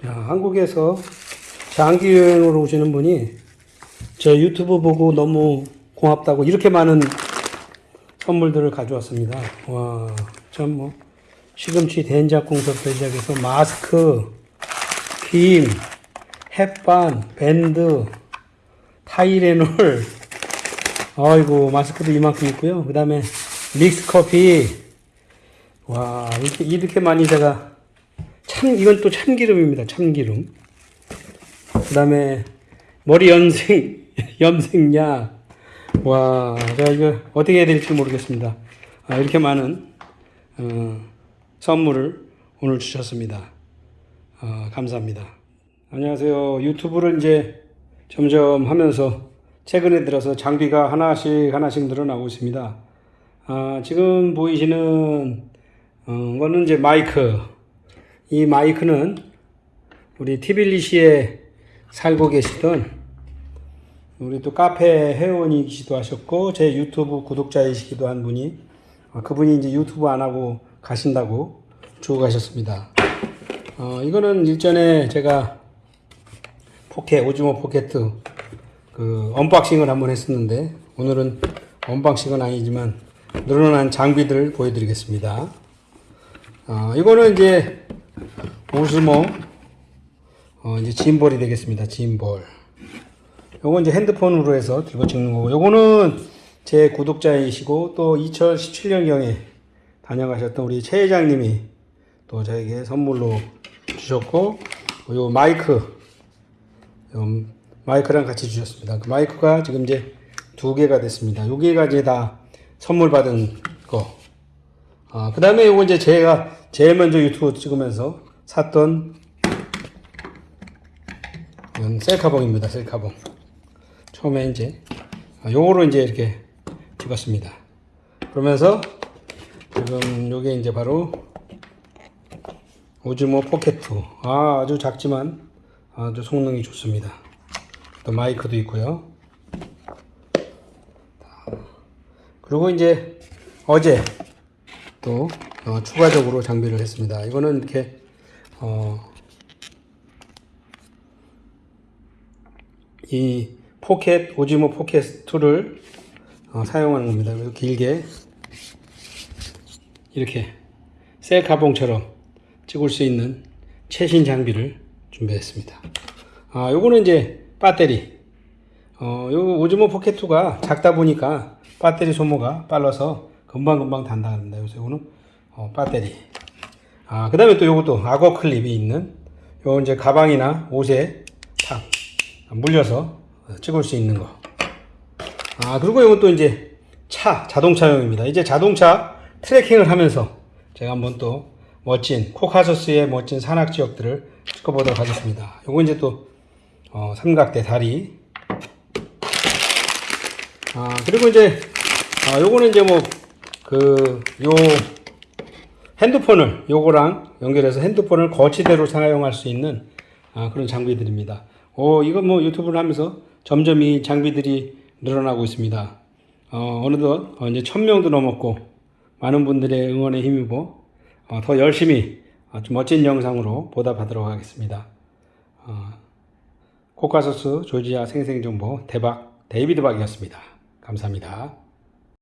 자, 한국에서 장기 여행으로 오시는 분이 저 유튜브 보고 너무 고맙다고 이렇게 많은 선물들을 가져왔습니다. 와, 참 뭐, 시금치 된장국부터 시작해서 마스크, 김, 햇반, 밴드, 타이레놀, 아이고, 마스크도 이만큼 있고요. 그 다음에 믹스 커피, 와, 이렇게, 이렇게 많이 제가 참, 이건 또 참기름입니다. 참기름. 그 다음에 머리 염색, 염색약. 와, 제가 이거 어떻게 해야 될지 모르겠습니다. 아, 이렇게 많은, 어, 선물을 오늘 주셨습니다. 어, 감사합니다. 안녕하세요. 유튜브를 이제 점점 하면서 최근에 들어서 장비가 하나씩 하나씩 늘어나고 있습니다. 아, 지금 보이시는 어, 거는 이제 마이크. 이 마이크는 우리 트빌리시에 살고 계시던 우리 또 카페 회원이시기도 하셨고 제 유튜브 구독자이시기도 한 분이 어, 그분이 이제 유튜브 안 하고 가신다고 주고 가셨습니다. 어, 이거는 일전에 제가 포켓 오즈모 포켓 그 unboxing을 한번 했었는데 오늘은 언박싱은 아니지만 늘어난 장비들 보여드리겠습니다. 어, 이거는 이제 오즈모 어, 이제 짐볼이 되겠습니다. 짐볼. 요건 이제 핸드폰으로 해서 들고 찍는 거고 요거는 제 구독자이시고 또 2017년경에 다녀가셨던 우리 최 회장님이 또 저에게 선물로 주셨고 요 마이크 요 마이크랑 같이 주셨습니다. 그 마이크가 지금 이제 두 개가 됐습니다. 요 개가 이제 다 선물 받은 거. 아, 그 다음에 요거 이제 제가 제일 먼저 유튜브 찍으면서 샀던 이건 셀카봉입니다. 셀카봉. 처음에 이제 아, 요거로 이제 이렇게 찍었습니다. 그러면서 지금 요게 이제 바로 오즈모 포켓2 아, 아주 작지만 아주 성능이 좋습니다. 또 마이크도 있고요. 그리고 이제 어제 또 어, 추가적으로 장비를 했습니다. 이거는 이렇게 어, 이 포켓 오즈모 포켓 2를 어, 사용하는 겁니다. 그래서 길게 이렇게 셀카봉처럼 찍을 수 있는 최신 장비를 준비했습니다. 아, 요거는 이제 배터리. 어, 요 오즈모 포켓 2가 작다 보니까 배터리 소모가 빨라서 금방금방 단다는데 그래서 요거는 어, 배터리. 아, 그 다음에 또 요것도 악어 클립이 있는 요 이제 가방이나 옷에 탁 물려서 찍을 수 있는 거. 아, 그리고 이것도 이제 차, 자동차용입니다. 이제 자동차 트래킹을 하면서 제가 한번 또 멋진 코카소스의 멋진 산악 지역들을 찍어보도록 하겠습니다. 요거 이제 또 어, 삼각대 다리. 아, 그리고 이제 아, 요거는 이제 뭐 그 요 핸드폰을 요거랑 연결해서 핸드폰을 거치대로 사용할 수 있는 아, 그런 장비들입니다. 오, 이거 뭐 유튜브를 하면서 점점 이 장비들이 늘어나고 있습니다. 어, 어느덧 어, 이제 천 명도 넘었고 많은 분들의 응원에 힘입어 어, 더 열심히 아주 멋진 영상으로 보답하도록 하겠습니다. 어, 코카서스 조지아 생생정보 대박 데이비드 박이었습니다. 감사합니다.